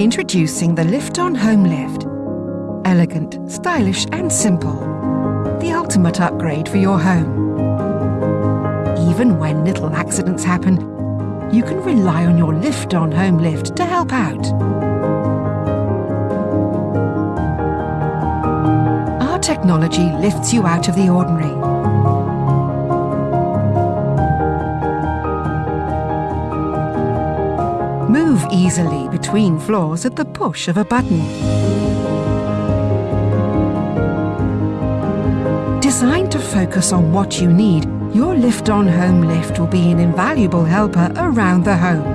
Introducing the Lifton Home Lift. Elegant, stylish and simple. The ultimate upgrade for your home. Even when little accidents happen, you can rely on your Lifton Home Lift to help out. Our technology lifts you out of the ordinary. Move easily between floors at the push of a button. Designed to focus on what you need, your Lifton Home Lift will be an invaluable helper around the home.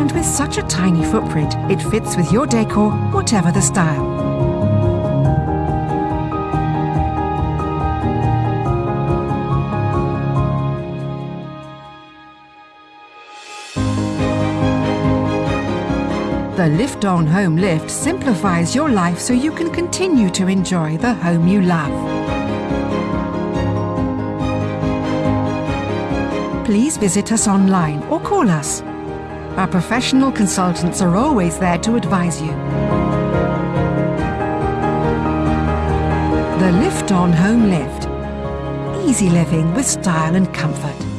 And with such a tiny footprint, it fits with your decor, whatever the style. The Lifton Home Lift simplifies your life so you can continue to enjoy the home you love. Please visit us online or call us. Our professional consultants are always there to advise you. The Lifton Home Lift. Easy living with style and comfort.